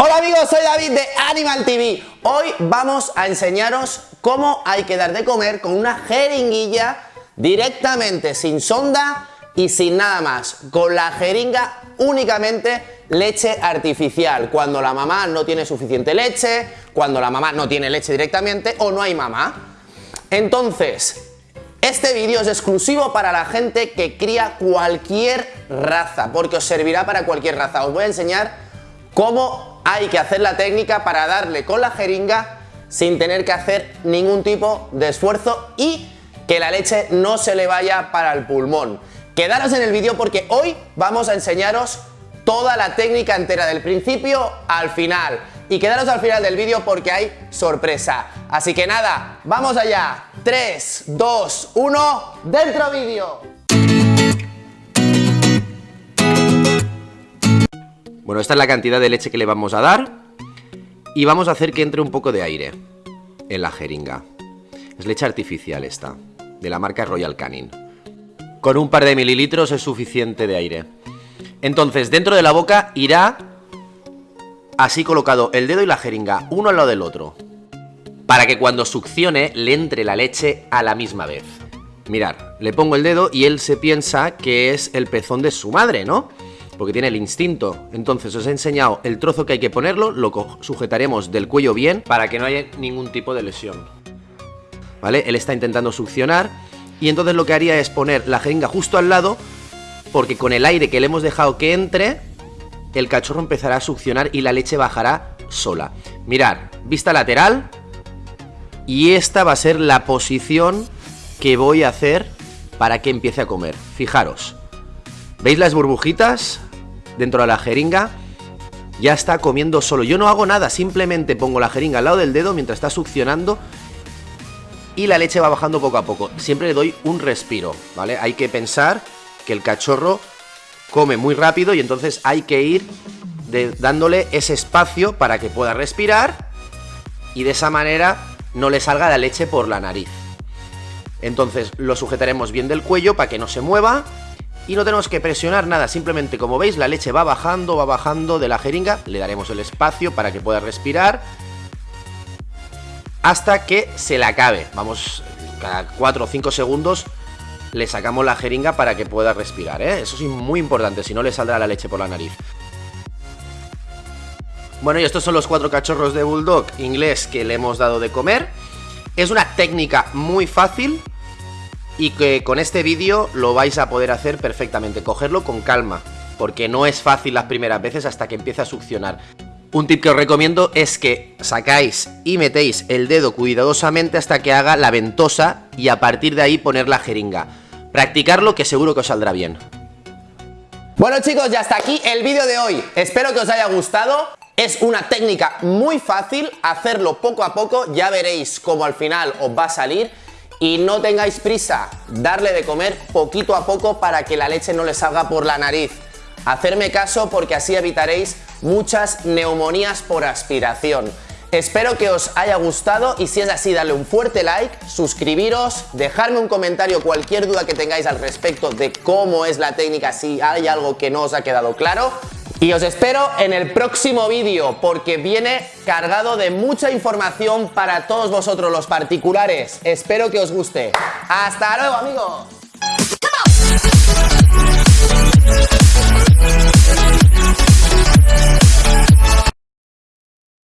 Hola amigos, soy David de Animal TV. Hoy vamos a enseñaros cómo hay que dar de comer con una jeringuilla directamente sin sonda y sin nada más. Con la jeringa únicamente leche artificial. Cuando la mamá no tiene suficiente leche, cuando la mamá no tiene leche directamente o no hay mamá. Entonces, este vídeo es exclusivo para la gente que cría cualquier raza, porque os servirá para cualquier raza. Os voy a enseñar cómo hay que hacer la técnica para darle con la jeringa sin tener que hacer ningún tipo de esfuerzo y que la leche no se le vaya para el pulmón. Quedaros en el vídeo porque hoy vamos a enseñaros toda la técnica entera del principio al final y quedaros al final del vídeo porque hay sorpresa. Así que nada, vamos allá. 3, 2, 1, ¡dentro vídeo! Bueno, esta es la cantidad de leche que le vamos a dar y vamos a hacer que entre un poco de aire en la jeringa. Es leche artificial esta, de la marca Royal Canin. Con un par de mililitros es suficiente de aire. Entonces, dentro de la boca irá así colocado el dedo y la jeringa, uno al lado del otro, para que cuando succione le entre la leche a la misma vez. Mirar, le pongo el dedo y él se piensa que es el pezón de su madre, ¿no? Porque tiene el instinto. Entonces os he enseñado el trozo que hay que ponerlo, lo sujetaremos del cuello bien para que no haya ningún tipo de lesión. ¿Vale? Él está intentando succionar y entonces lo que haría es poner la jeringa justo al lado porque con el aire que le hemos dejado que entre el cachorro empezará a succionar y la leche bajará sola. Mirar, vista lateral. Y esta va a ser la posición que voy a hacer para que empiece a comer. Fijaros. ¿Veis las burbujitas dentro de la jeringa? Ya está comiendo solo. Yo no hago nada, simplemente pongo la jeringa al lado del dedo mientras está succionando y la leche va bajando poco a poco. Siempre le doy un respiro, ¿vale? Hay que pensar que el cachorro come muy rápido y entonces hay que ir dándole ese espacio para que pueda respirar y de esa manera no le salga la leche por la nariz. Entonces lo sujetaremos bien del cuello para que no se mueva y no tenemos que presionar nada, simplemente como veis la leche va bajando, va bajando de la jeringa, le daremos el espacio para que pueda respirar hasta que se le acabe. Vamos, cada 4 o 5 segundos le sacamos la jeringa para que pueda respirar, ¿eh? Eso sí, muy importante, si no le saldrá la leche por la nariz. Bueno, y estos son los cuatro cachorros de Bulldog inglés que le hemos dado de comer. Es una técnica muy fácil y que con este vídeo lo vais a poder hacer perfectamente. Cogerlo con calma, porque no es fácil las primeras veces hasta que empieza a succionar. Un tip que os recomiendo es que sacáis y metéis el dedo cuidadosamente hasta que haga la ventosa y a partir de ahí poner la jeringa. Practicarlo que seguro que os saldrá bien. Bueno chicos, ya está aquí el vídeo de hoy. Espero que os haya gustado. Es una técnica muy fácil, hacerlo poco a poco, ya veréis cómo al final os va a salir. Y no tengáis prisa, darle de comer poquito a poco para que la leche no le salga por la nariz. Hacerme caso porque así evitaréis muchas neumonías por aspiración. Espero que os haya gustado y si es así darle un fuerte like, suscribiros, dejarme un comentario cualquier duda que tengáis al respecto de cómo es la técnica, si hay algo que no os ha quedado claro. Y os espero en el próximo vídeo porque viene cargado de mucha información para todos vosotros los particulares. Espero que os guste. ¡Hasta luego amigos!